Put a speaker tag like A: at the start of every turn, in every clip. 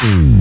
A: Bye.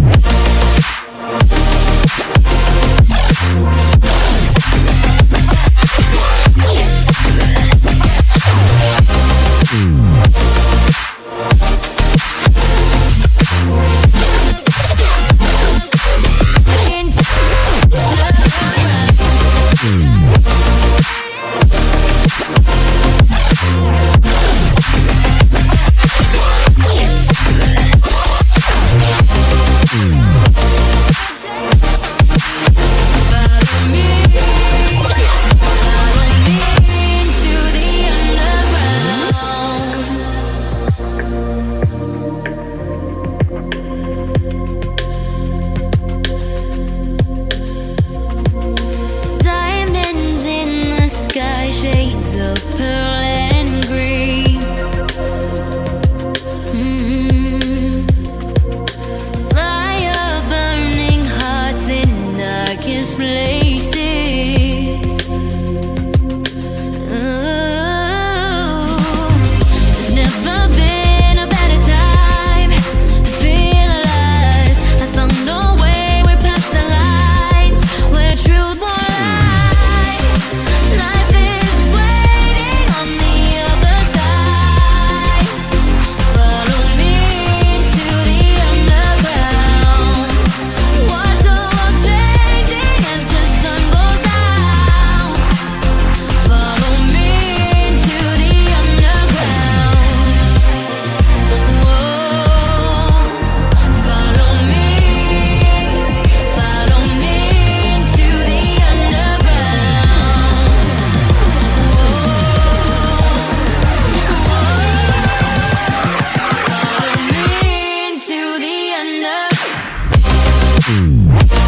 A: Mm-hmm.